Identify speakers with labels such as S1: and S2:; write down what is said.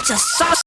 S1: It's a sauce.